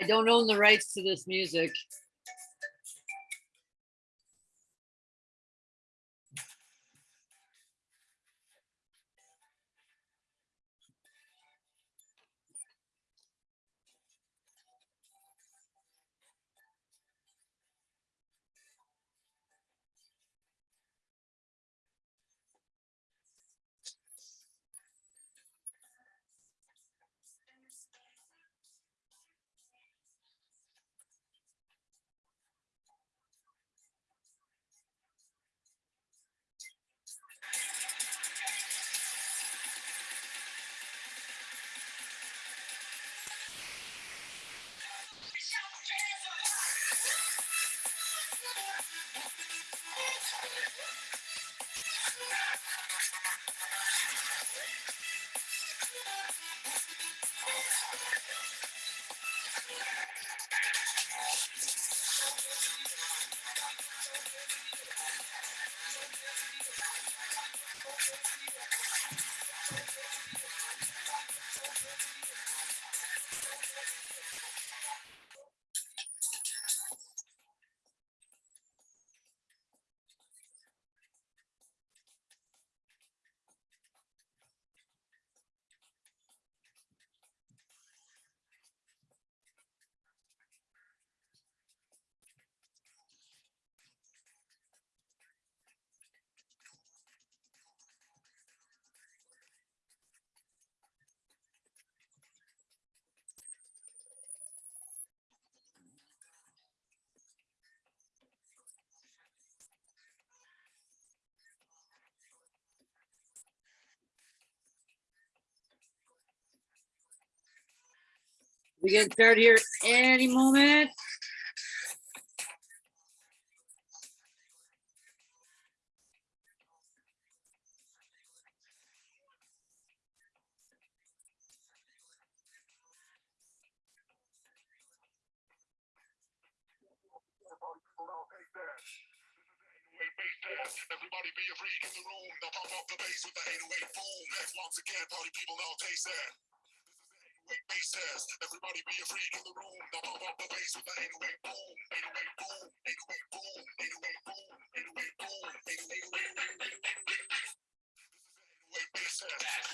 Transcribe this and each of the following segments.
I don't own the rights to this music. We get started here any moment. Everybody be a freak in the room. Now pump up the bass with the 808 boom. Next once again, party people taste that. This is 808 bass. Everybody be a freak in the room. Now pump up the bass with the 808 boom. 808 boom. 808 boom. 808 boom. 808 boom. 808 bass test.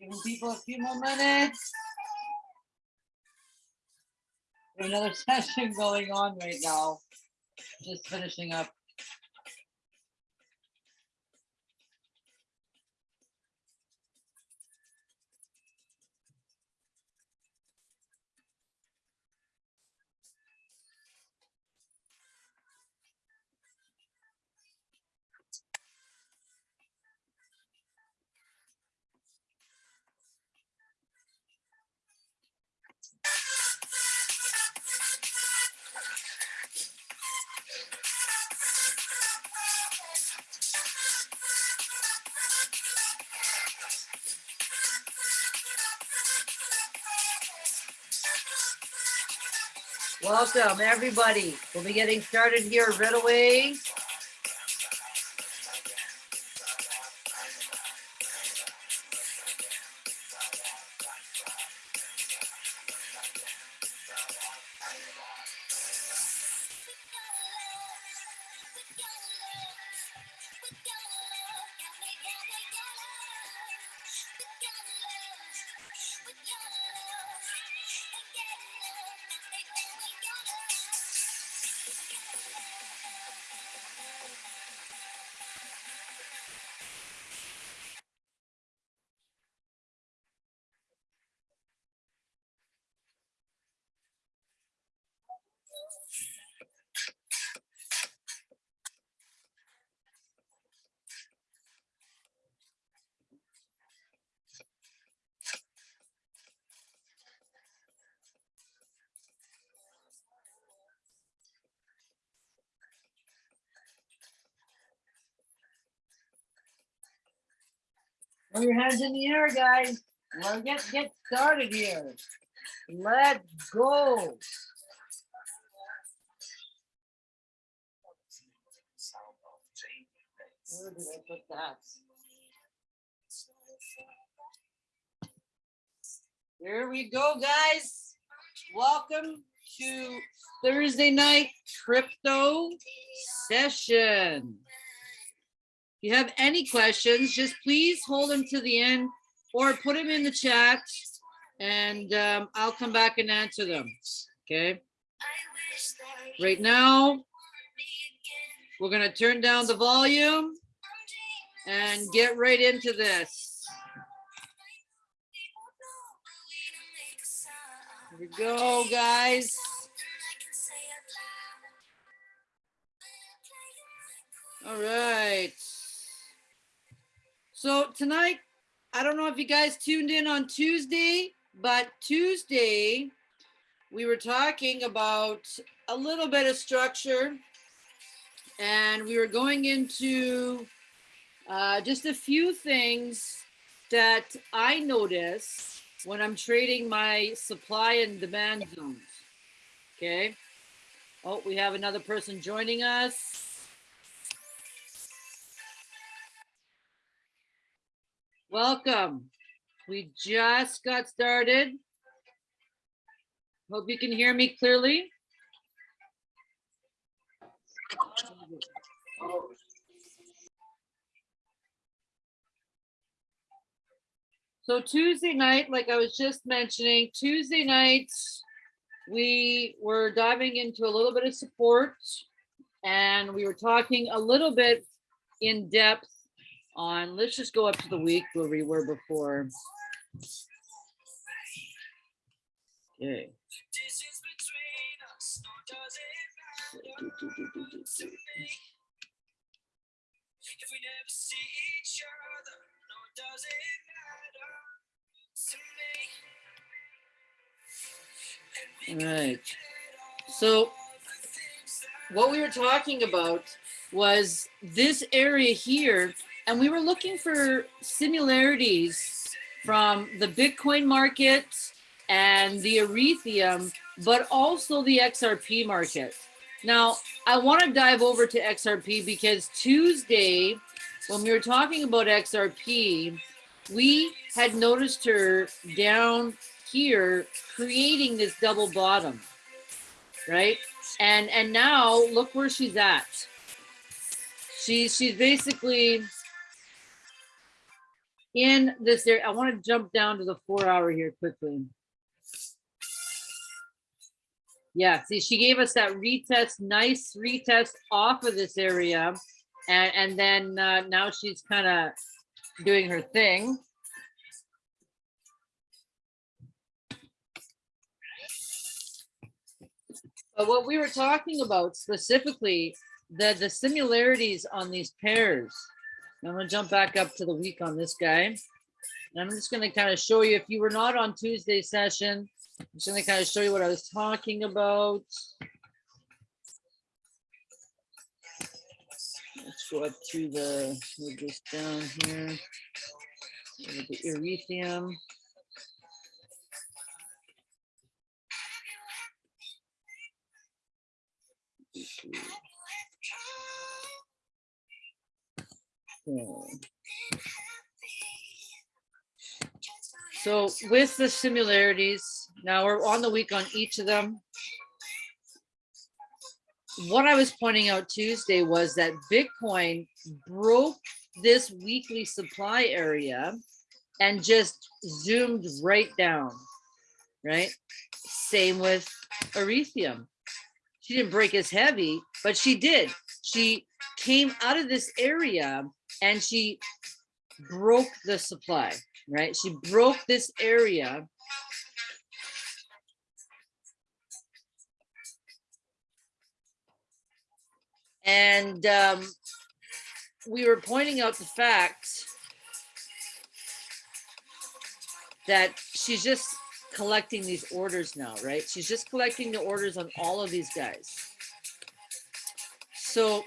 Giving people a few more minutes. Another session going on right now. Just finishing up. Welcome, everybody. We'll be getting started here right away. Throw your hands in the air, guys. Let's get, get started here. Let's go. Where did I put that? Here we go, guys. Welcome to Thursday night crypto session. If you have any questions, just please hold them to the end or put them in the chat and um, I'll come back and answer them. Okay. Right now, we're going to turn down the volume and get right into this. Here we go, guys. All right. So tonight, I don't know if you guys tuned in on Tuesday, but Tuesday, we were talking about a little bit of structure and we were going into uh, just a few things that I notice when I'm trading my supply and demand zones. Okay. Oh, we have another person joining us. Welcome. We just got started. Hope you can hear me clearly. So Tuesday night, like I was just mentioning, Tuesday nights, we were diving into a little bit of support and we were talking a little bit in depth on, let's just go up to the week where we were before. Okay. Can Right. So all what we were talking about was this area here, and we were looking for similarities from the Bitcoin market and the Ethereum, but also the XRP market. Now, I want to dive over to XRP because Tuesday, when we were talking about XRP, we had noticed her down here creating this double bottom, right? and and now look where she's at she's she's basically in this area i want to jump down to the four hour here quickly yeah see she gave us that retest nice retest off of this area and and then uh, now she's kind of doing her thing But what we were talking about specifically, the, the similarities on these pairs. I'm gonna jump back up to the week on this guy. And I'm just gonna kind of show you, if you were not on Tuesday session, I'm just gonna kind of show you what I was talking about. Let's go up to the, move this down here. Look at The Ethereum. So with the similarities, now we're on the week on each of them. What I was pointing out Tuesday was that Bitcoin broke this weekly supply area and just zoomed right down, right? Same with Ethereum. She didn't break as heavy, but she did. She came out of this area and she broke the supply, right? She broke this area. And um, we were pointing out the fact that she's just collecting these orders now, right? She's just collecting the orders on all of these guys. So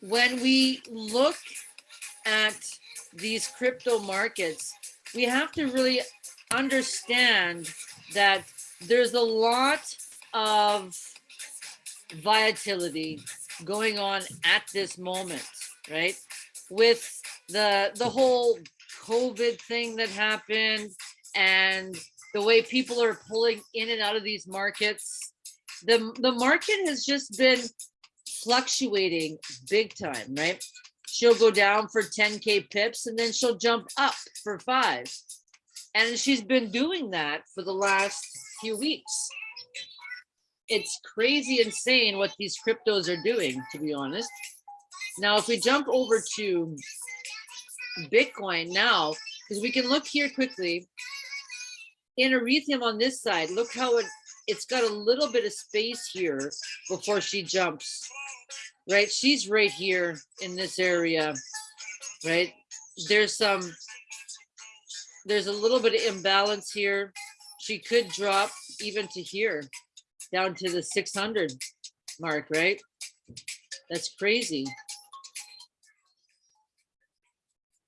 when we look at these crypto markets, we have to really understand that there's a lot of volatility going on at this moment, right? With the the whole COVID thing that happened and the way people are pulling in and out of these markets, the the market has just been fluctuating big time, right? She'll go down for 10k pips and then she'll jump up for five. And she's been doing that for the last few weeks. It's crazy insane what these cryptos are doing, to be honest. Now, if we jump over to Bitcoin now, because we can look here quickly. In Ethereum on this side, look how it, it's got a little bit of space here before she jumps, right? She's right here in this area, right? There's some, there's a little bit of imbalance here. She could drop even to here, down to the 600 mark, right? That's crazy.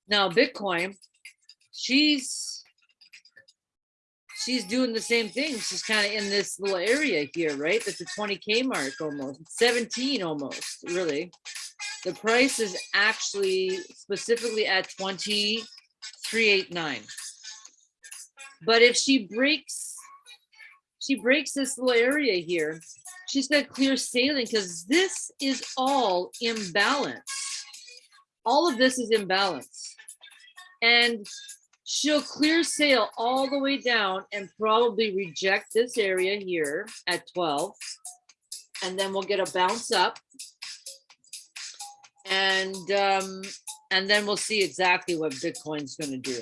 Now Bitcoin, she's she's doing the same thing. She's kind of in this little area here, right? That's a 20k mark almost, 17 almost, really. The price is actually specifically at 2389. But if she breaks, she breaks this little area here, she's got clear sailing because this is all imbalance. All of this is imbalance. And she'll clear sail all the way down and probably reject this area here at 12. And then we'll get a bounce up. And um, and then we'll see exactly what Bitcoin's gonna do.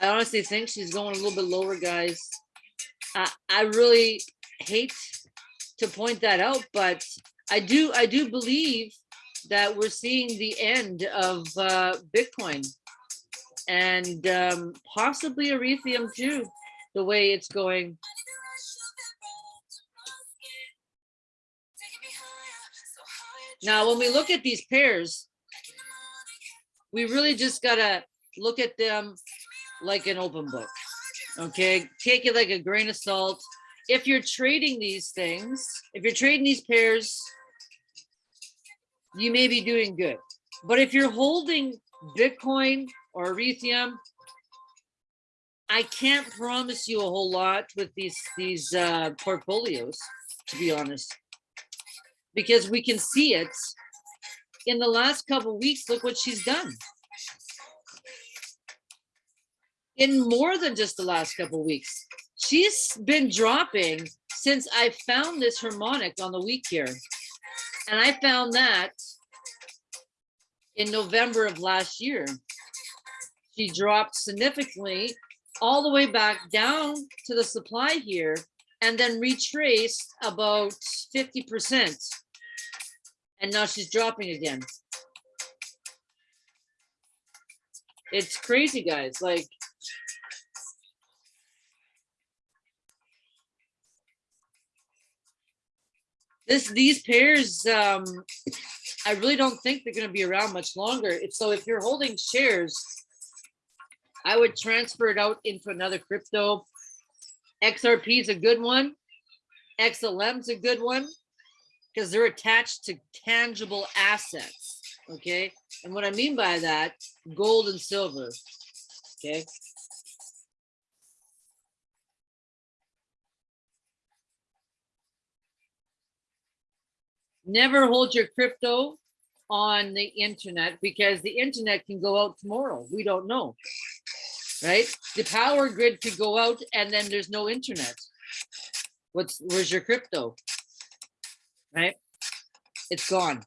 I honestly think she's going a little bit lower, guys. I, I really hate to point that out, but I do I do believe that we're seeing the end of uh, Bitcoin and um, possibly Ethereum too, the way it's going. Now, when we look at these pairs, we really just gotta look at them like an open book. Okay, take it like a grain of salt. If you're trading these things, if you're trading these pairs, you may be doing good. But if you're holding Bitcoin or Ethereum, I can't promise you a whole lot with these these uh, portfolios, to be honest, because we can see it in the last couple weeks. Look what she's done in more than just the last couple weeks. She's been dropping since I found this harmonic on the week here. And I found that in November of last year. She dropped significantly all the way back down to the supply here and then retraced about 50%. And now she's dropping again. It's crazy, guys. Like, this these pairs um i really don't think they're going to be around much longer if so if you're holding shares i would transfer it out into another crypto. Xrp is a good one. Xlm's a good one because they're attached to tangible assets okay? And what i mean by that gold and silver okay? Never hold your crypto on the internet because the internet can go out tomorrow. We don't know, right? The power grid could go out and then there's no internet. What's where's your crypto, right? It's gone.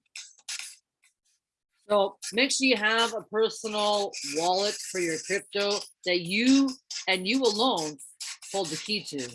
So make sure you have a personal wallet for your crypto that you and you alone hold the key to.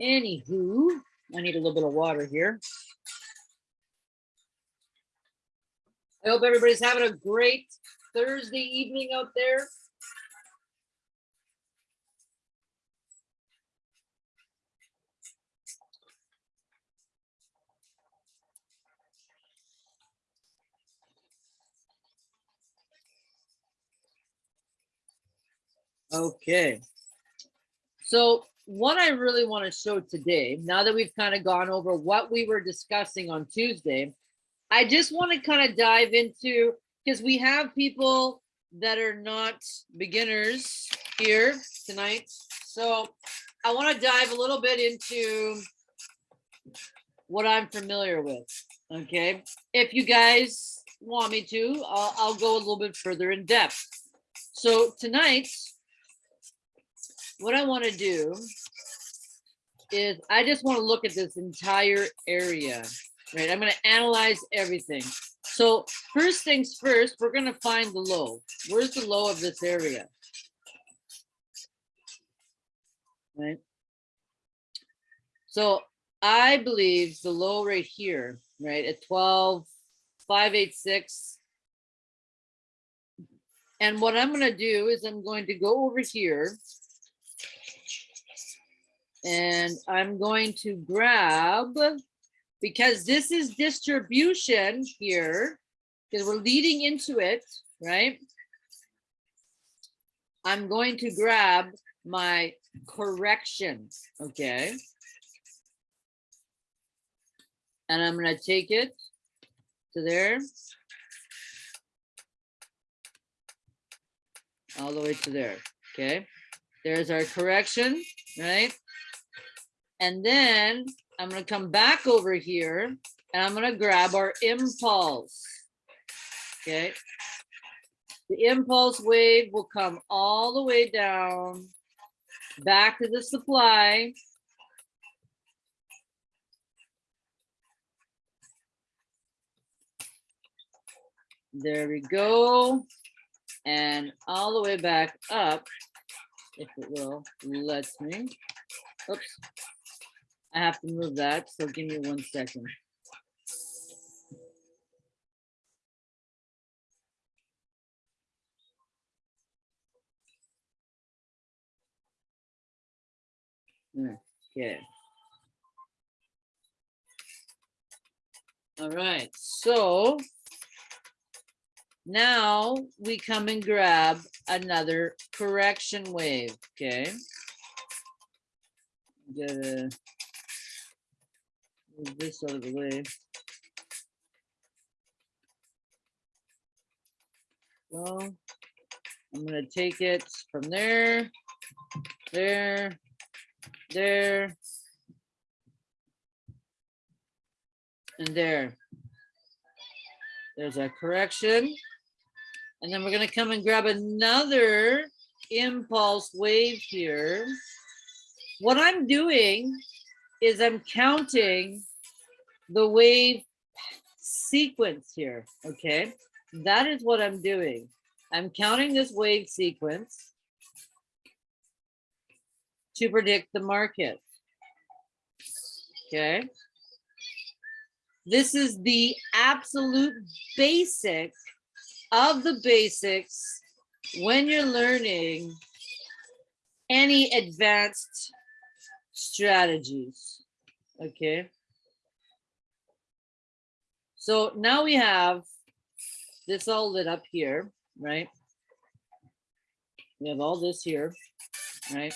Anywho, I need a little bit of water here. I hope everybody's having a great Thursday evening out there. Okay. So what I really want to show today, now that we've kind of gone over what we were discussing on Tuesday, I just want to kind of dive into, because we have people that are not beginners here tonight. So I want to dive a little bit into what I'm familiar with. Okay. If you guys want me to, I'll, I'll go a little bit further in depth. So tonight, what I want to do is I just want to look at this entire area, right? I'm going to analyze everything. So first things first, we're going to find the low. Where's the low of this area? Right. So I believe the low right here, right, at 12, 586. And what I'm going to do is I'm going to go over here and I'm going to grab, because this is distribution here, because we're leading into it, right? I'm going to grab my correction, okay? And I'm gonna take it to there. All the way to there, okay? There's our correction, right? And then I'm gonna come back over here and I'm gonna grab our impulse. Okay. The impulse wave will come all the way down back to the supply. There we go. And all the way back up, if it will, lets me. Oops. I have to move that, so give me one second. Okay. All right, so now we come and grab another correction wave, okay? Move this out of the way. So I'm gonna take it from there, there, there, and there. There's our correction. And then we're gonna come and grab another impulse wave here. What I'm doing is I'm counting the wave sequence here, okay? That is what I'm doing. I'm counting this wave sequence to predict the market. Okay. This is the absolute basic of the basics when you're learning any advanced strategies. Okay. So now we have this all lit up here, right? We have all this here, right?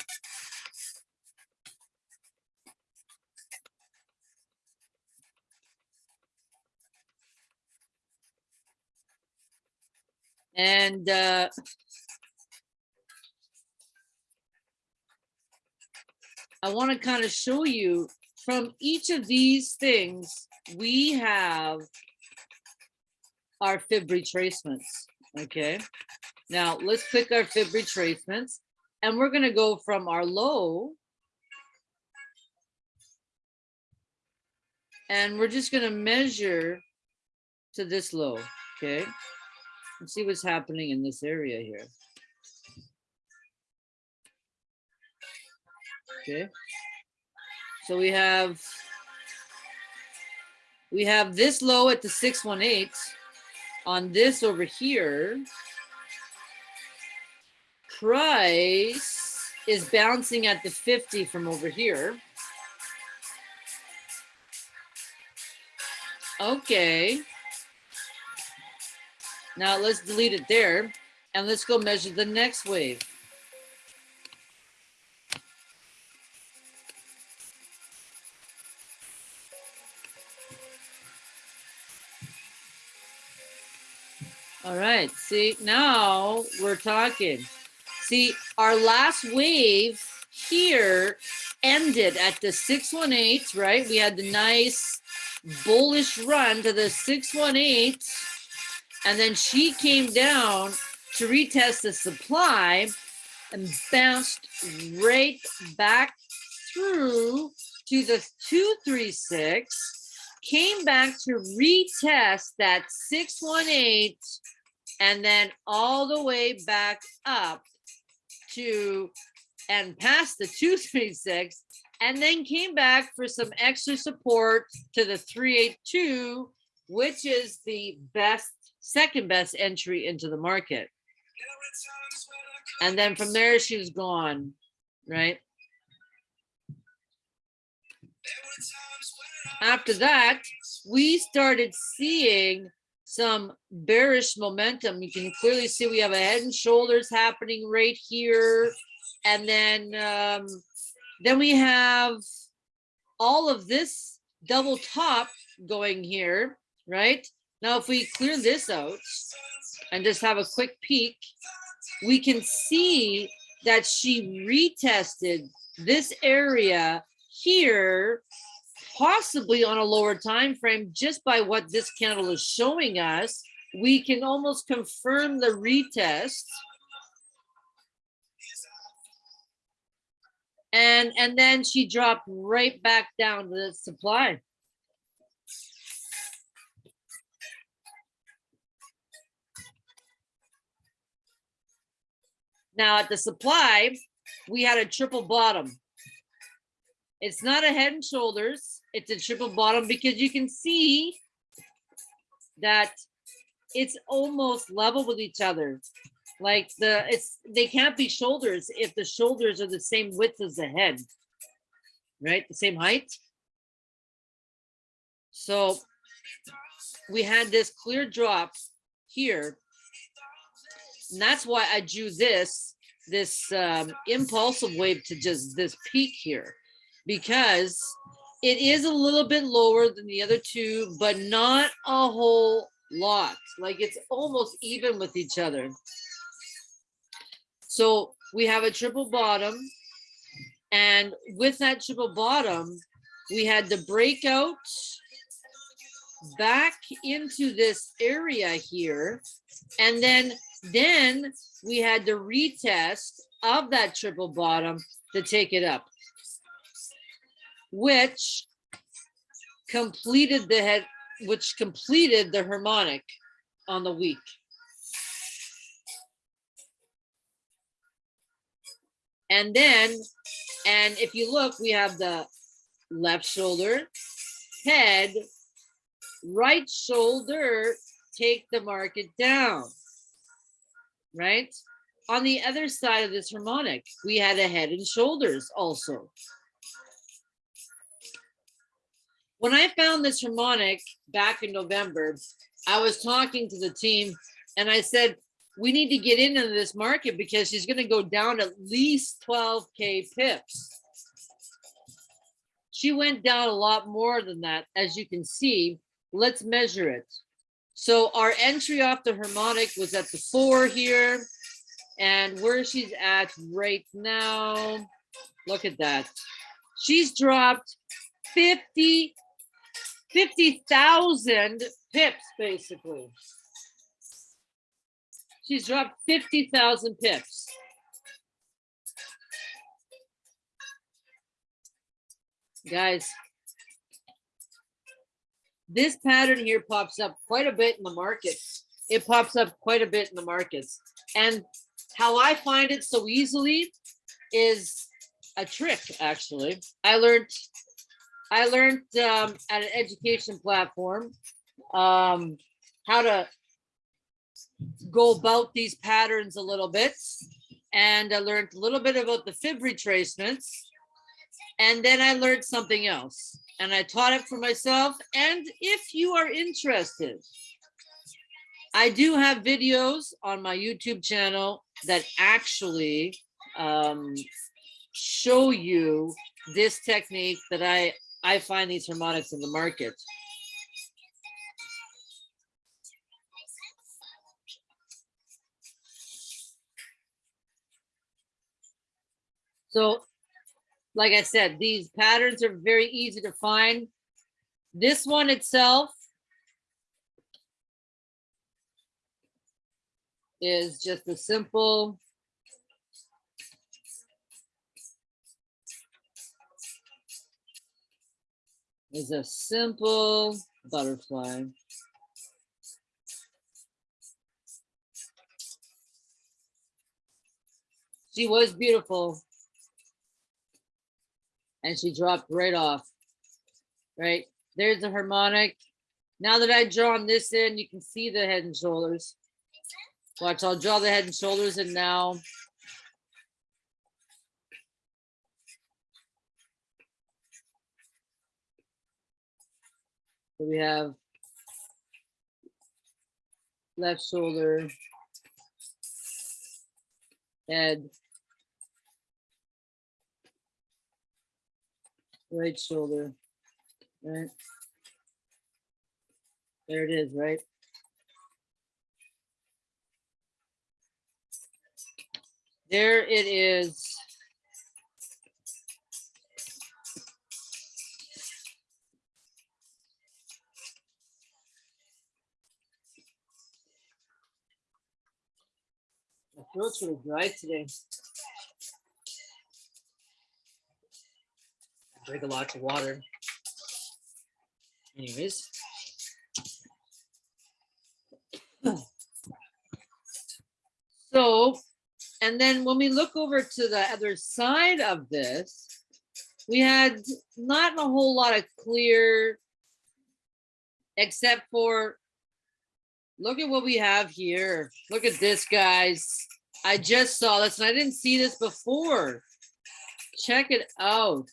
And uh, I want to kind of show you from each of these things, we have our fib retracements, okay? Now, let's click our fib retracements, and we're gonna go from our low, and we're just gonna measure to this low, okay? And see what's happening in this area here. Okay. So we have we have this low at the 618 on this over here. Price is bouncing at the 50 from over here. Okay. Now let's delete it there and let's go measure the next wave. Right, see, now we're talking. See, our last wave here ended at the 618, right? We had the nice bullish run to the 618. And then she came down to retest the supply and bounced right back through to the 236 came back to retest that 618 and then all the way back up to and past the 236 and then came back for some extra support to the 382 which is the best second best entry into the market. And then from there she was gone right? After that, we started seeing some bearish momentum. You can clearly see we have a head and shoulders happening right here. And then, um, then we have all of this double top going here, right? Now, if we clear this out and just have a quick peek, we can see that she retested this area here possibly on a lower time frame just by what this candle is showing us we can almost confirm the retest. And and then she dropped right back down to the supply. Now at the supply we had a triple bottom. It's not a head and shoulders. It's a triple bottom because you can see that it's almost level with each other. Like the it's they can't be shoulders if the shoulders are the same width as the head, right? The same height. So we had this clear drop here. And that's why I drew this this um, impulsive wave to just this peak here because it is a little bit lower than the other two, but not a whole lot. Like it's almost even with each other. So we have a triple bottom. And with that triple bottom, we had the breakout back into this area here. And then, then we had the retest of that triple bottom to take it up which completed the head, which completed the harmonic on the week. And then, and if you look, we have the left shoulder, head, right shoulder, take the market down, right? On the other side of this harmonic, we had a head and shoulders also. When I found this harmonic back in November, I was talking to the team and I said, we need to get into this market because she's going to go down at least 12K pips. She went down a lot more than that, as you can see. Let's measure it. So our entry off the harmonic was at the four here. And where she's at right now, look at that. She's dropped 50 50,000 pips, basically. She's dropped 50,000 pips. Guys, this pattern here pops up quite a bit in the market. It pops up quite a bit in the markets. And how I find it so easily is a trick, actually. I learned, I learned um, at an education platform um, how to go about these patterns a little bit. And I learned a little bit about the fib retracements. And then I learned something else and I taught it for myself. And if you are interested, I do have videos on my YouTube channel that actually um, show you this technique that I, I find these harmonics in the market. So, like I said, these patterns are very easy to find. This one itself is just a simple is a simple butterfly. She was beautiful. And she dropped right off. Right, there's a harmonic. Now that I've drawn this in, you can see the head and shoulders. Watch, I'll draw the head and shoulders and now. So we have left shoulder, head, right shoulder, right? There it is, right? There it is. Throat's really dry today. Drink a lot of water. Anyways. So, and then when we look over to the other side of this, we had not a whole lot of clear, except for, look at what we have here. Look at this, guys. I just saw this and I didn't see this before. Check it out.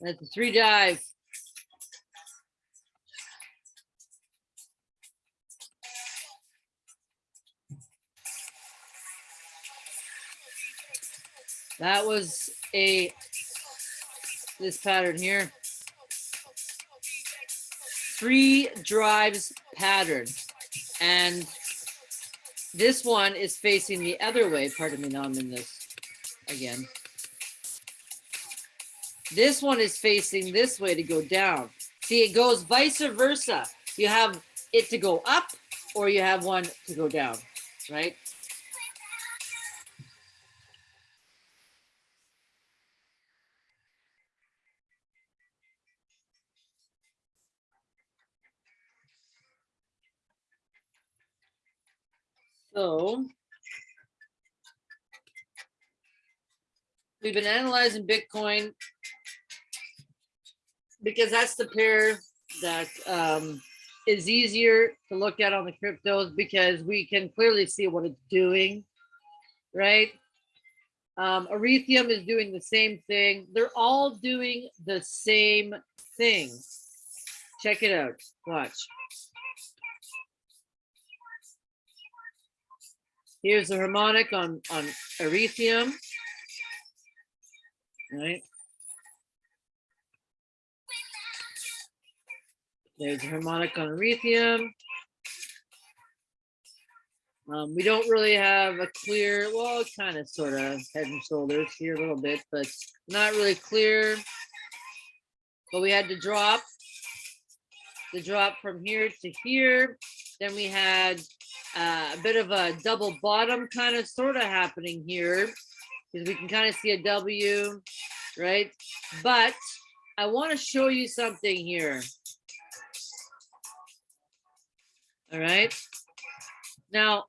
That's a three drive. That was a, this pattern here. Three drives pattern. And this one is facing the other way. Pardon me, now I'm in this again. This one is facing this way to go down. See, it goes vice versa. You have it to go up or you have one to go down, right? So we've been analyzing Bitcoin because that's the pair that um, is easier to look at on the cryptos because we can clearly see what it's doing, right? Um, Ethereum is doing the same thing. They're all doing the same thing. Check it out. Watch. Here's the harmonic on, on Ethereum. Right. There's a harmonic on Ethereum. Um, we don't really have a clear, well, kind of sort of head and shoulders here a little bit, but not really clear. But we had to drop the drop from here to here. Then we had uh, a bit of a double bottom kind of sort of happening here because we can kind of see a W, right? But I want to show you something here. All right. Now,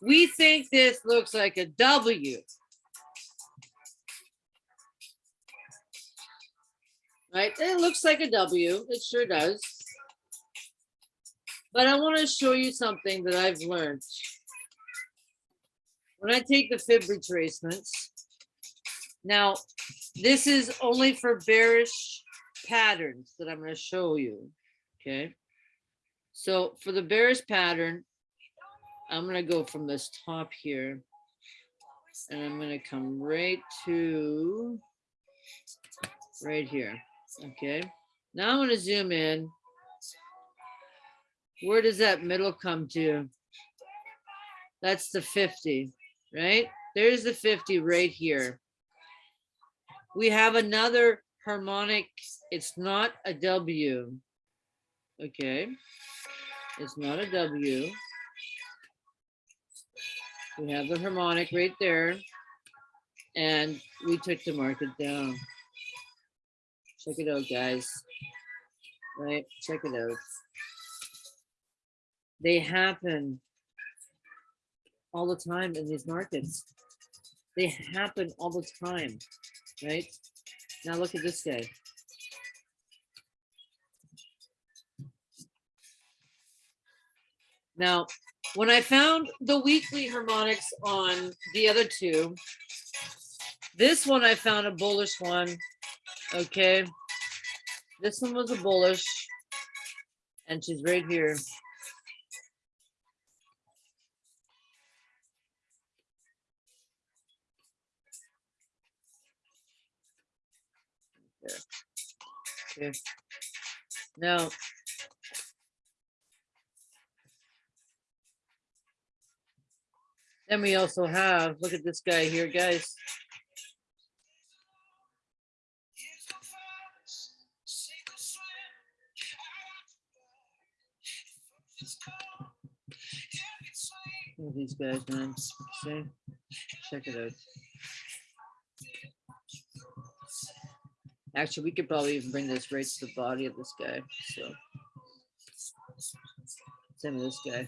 we think this looks like a W. Right? It looks like a W. It sure does. But I want to show you something that I've learned. When I take the fib retracements, now this is only for bearish patterns that I'm going to show you. Okay. So for the bearish pattern, I'm going to go from this top here and I'm going to come right to right here. Okay. Now I'm going to zoom in. Where does that middle come to? That's the 50, right? There's the 50 right here. We have another harmonic. It's not a W. Okay. It's not a W. We have the harmonic right there. And we took the market down. Check it out, guys. Right? Check it out. They happen all the time in these markets. They happen all the time, right? Now look at this guy. Now, when I found the weekly harmonics on the other two, this one I found a bullish one. Okay. This one was a bullish. And she's right here. Okay. Now, then we also have, look at this guy here, guys. These guys, man. See? Check it out. Actually, we could probably even bring this right to the body of this guy, so. Same with this guy.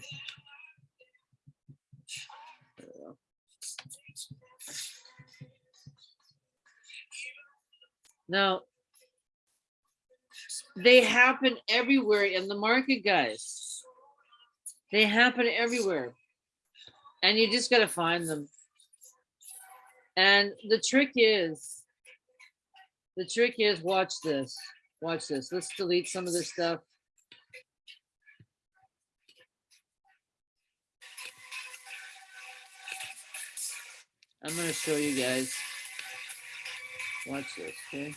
Now, they happen everywhere in the market, guys. They happen everywhere. And you just gotta find them. And the trick is, the trick is, watch this, watch this. Let's delete some of this stuff. I'm gonna show you guys. Watch this, okay?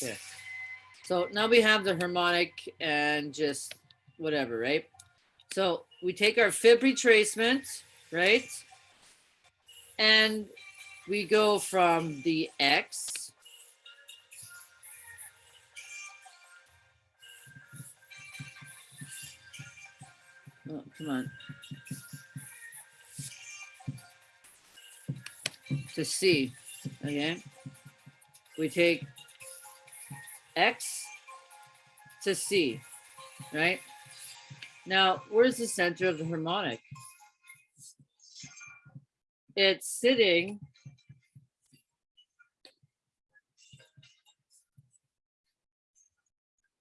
Yeah. So now we have the harmonic and just whatever, right? So we take our fib retracement, right? And we go from the X Oh, come on. To C, okay? We take X to C, right? Now, where's the center of the harmonic? It's sitting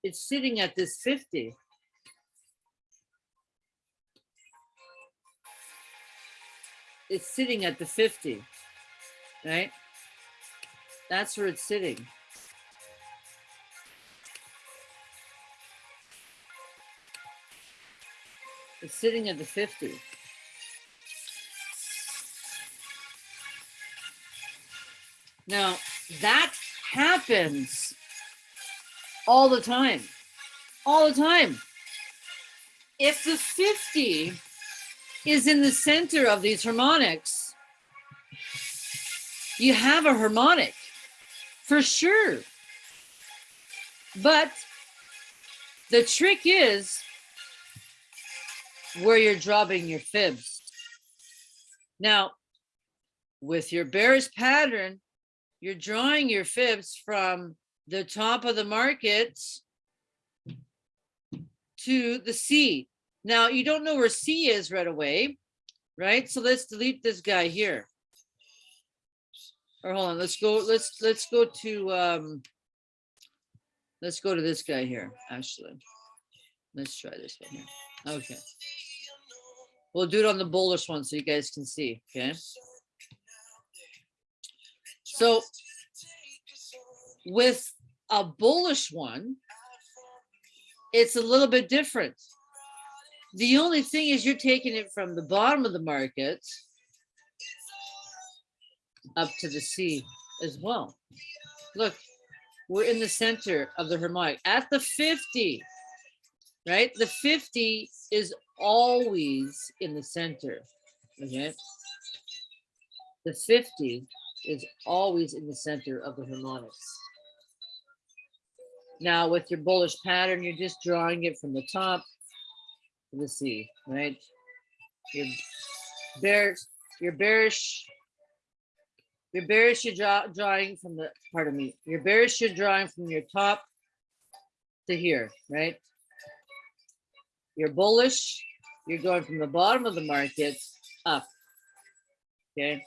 it's sitting at this 50. It's sitting at the 50, right? That's where it's sitting. It's sitting at the 50. Now, that happens all the time. All the time. If the 50 is in the center of these harmonics, you have a harmonic for sure. But the trick is where you're dropping your fibs. Now, with your bearish pattern, you're drawing your fibs from the top of the market to the C. Now, you don't know where C is right away, right? So let's delete this guy here. Or hold on, let's go, let's, let's go to, um, let's go to this guy here, actually. Let's try this one here. Okay. We'll do it on the bullish one so you guys can see, okay? So with a bullish one, it's a little bit different. The only thing is you're taking it from the bottom of the market up to the C as well. Look, we're in the center of the harmonic at the 50, right? The 50 is always in the center, okay? The 50 is always in the center of the harmonics. Now with your bullish pattern, you're just drawing it from the top to the C, right? Your bearish, your bearish, your bearish, you're draw, drawing from the, pardon me, your bearish, you're drawing from your top to here, right? You're bullish, you're going from the bottom of the market up, okay?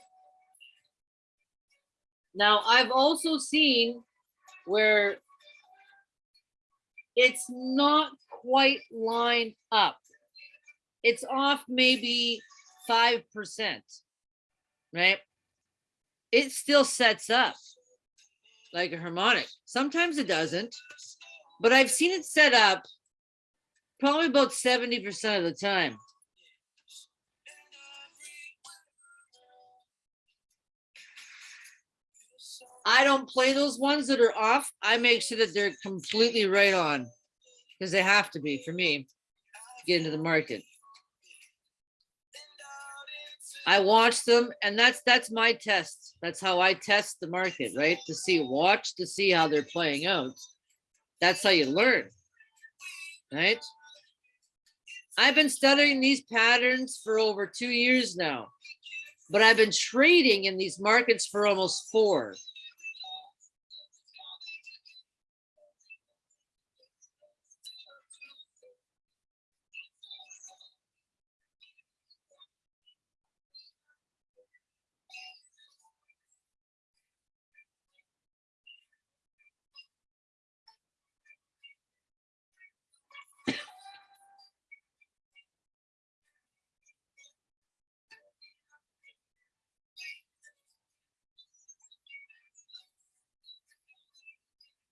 Now, I've also seen where it's not quite lined up. It's off maybe 5%, right? It still sets up like a harmonic. Sometimes it doesn't, but I've seen it set up probably about 70% of the time. I don't play those ones that are off. I make sure that they're completely right on because they have to be for me to get into the market. I watch them and that's that's my test. That's how I test the market, right? To see watch to see how they're playing out. That's how you learn. Right? I've been studying these patterns for over 2 years now. But I've been trading in these markets for almost 4.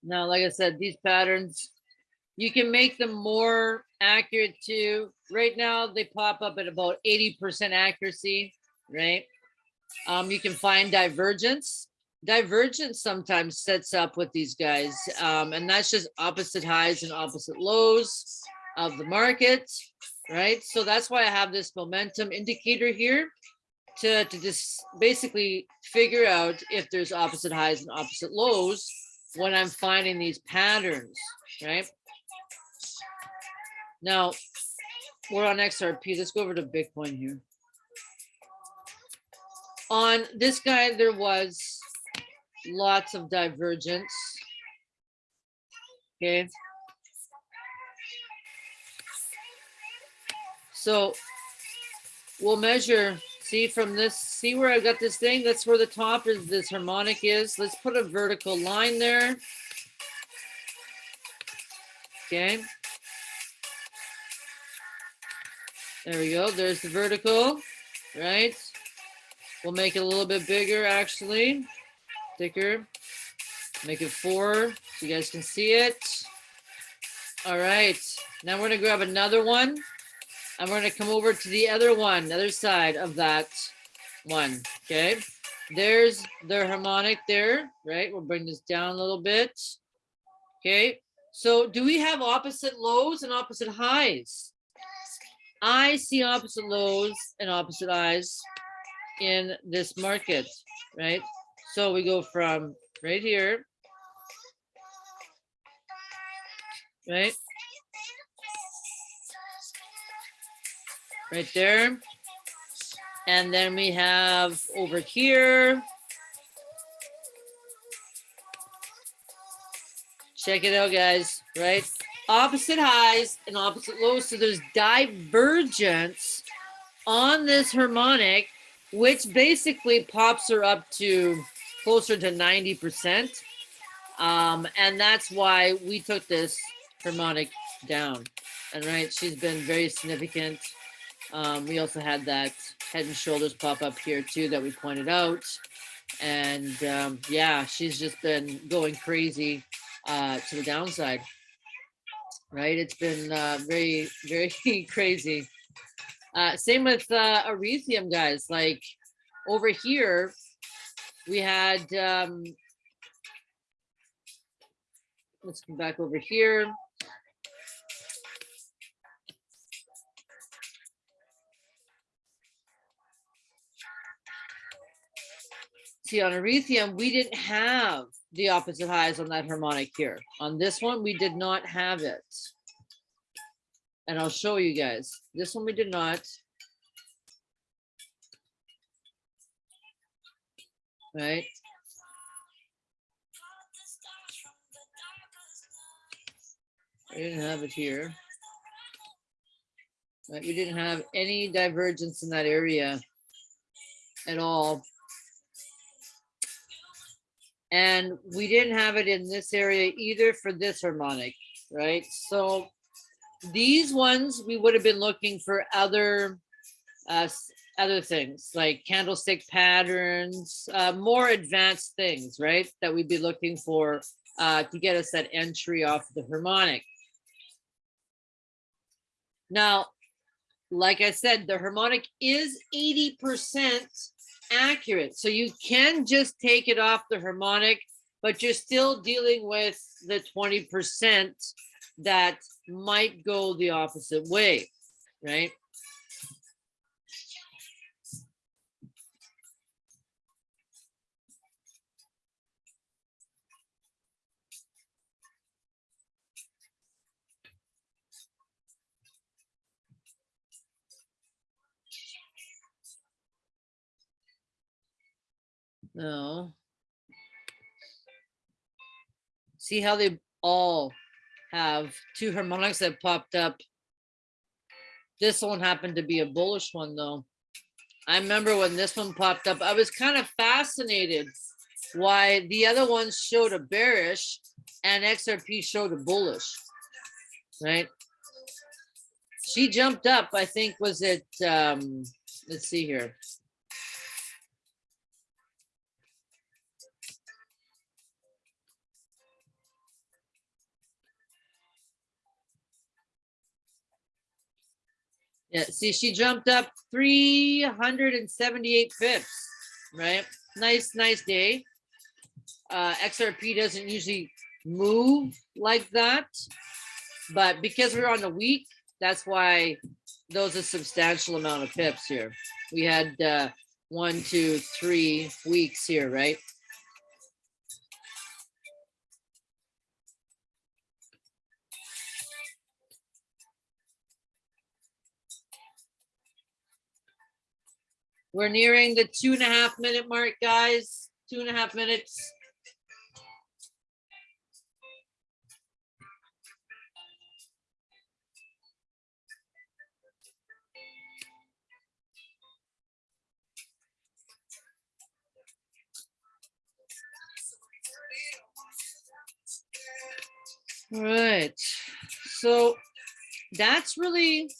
Now, like I said, these patterns, you can make them more accurate too. Right now, they pop up at about 80% accuracy, right? Um, you can find divergence. Divergence sometimes sets up with these guys, um, and that's just opposite highs and opposite lows of the market, right? So that's why I have this momentum indicator here to, to just basically figure out if there's opposite highs and opposite lows when I'm finding these patterns, right? Now, we're on XRP. Let's go over to Bitcoin here. On this guy, there was lots of divergence. Okay. So we'll measure See from this, see where I got this thing? That's where the top is, this harmonic is. Let's put a vertical line there. Okay. There we go. There's the vertical, right? We'll make it a little bit bigger, actually. Thicker. Make it four so you guys can see it. All right. Now we're going to grab another one. And we're gonna come over to the other one, the other side of that one, okay? There's the harmonic there, right? We'll bring this down a little bit. Okay, so do we have opposite lows and opposite highs? I see opposite lows and opposite highs in this market, right? So we go from right here, right? Right there. And then we have over here. Check it out, guys, right? Opposite highs and opposite lows. So there's divergence on this harmonic, which basically pops her up to closer to 90%. Um, and that's why we took this harmonic down. And right, she's been very significant. Um, we also had that head and shoulders pop up here too that we pointed out. And um, yeah, she's just been going crazy uh, to the downside. Right, it's been uh, very, very crazy. Uh, same with uh, Ethereum, guys. Like over here, we had um, let's come back over here. See, on Ethereum, we didn't have the opposite highs on that harmonic here. On this one, we did not have it. And I'll show you guys. This one we did not. Right? I didn't have it here. Right, we didn't have any divergence in that area at all. And we didn't have it in this area either for this harmonic, right? So these ones, we would have been looking for other uh, other things like candlestick patterns, uh, more advanced things, right? That we'd be looking for uh, to get us that entry off the harmonic. Now, like I said, the harmonic is 80% accurate. So you can just take it off the harmonic, but you're still dealing with the 20% that might go the opposite way, right? No. See how they all have two harmonics that popped up. This one happened to be a bullish one though. I remember when this one popped up, I was kind of fascinated why the other ones showed a bearish and XRP showed a bullish, right? She jumped up, I think, was it, um, let's see here. Yeah, see, she jumped up 378 pips, right? Nice, nice day. Uh, XRP doesn't usually move like that, but because we're on the week, that's why those are substantial amount of pips here. We had uh, one, two, three weeks here, right? We're nearing the two and a half minute mark, guys. Two and a half minutes. All right. So that's really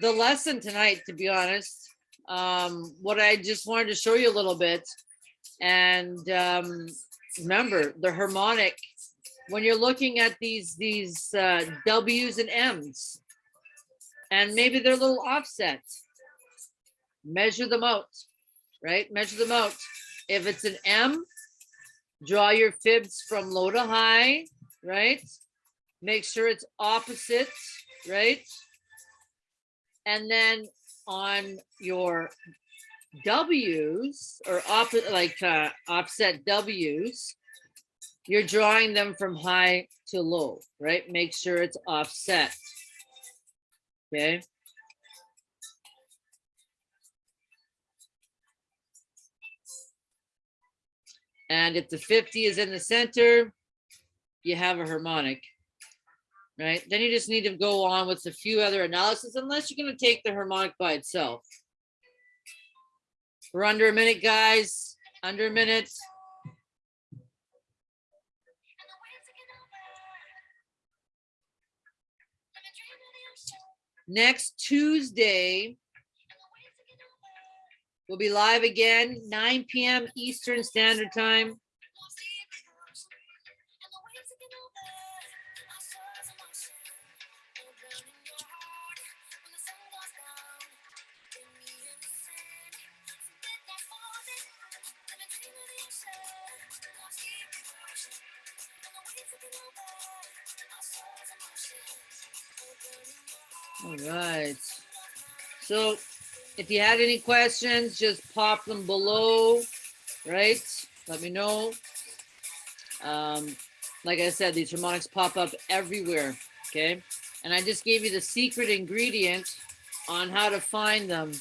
the lesson tonight, to be honest. Um, what I just wanted to show you a little bit. And um, remember the harmonic, when you're looking at these, these uh, W's and M's, and maybe they're a little offset, measure them out, right? Measure them out. If it's an M, draw your fibs from low to high, right? Make sure it's opposite, right? And then on your W's or like uh, offset W's, you're drawing them from high to low, right? Make sure it's offset, okay? And if the 50 is in the center, you have a harmonic. Right? Then you just need to go on with a few other analysis unless you're going to take the harmonic by itself. We're under a minute, guys. Under a minute. Next Tuesday, we'll be live again, 9 p.m. Eastern Standard Time. Right. So if you had any questions, just pop them below, right? Let me know. Um, like I said, these harmonics pop up everywhere, okay? And I just gave you the secret ingredient on how to find them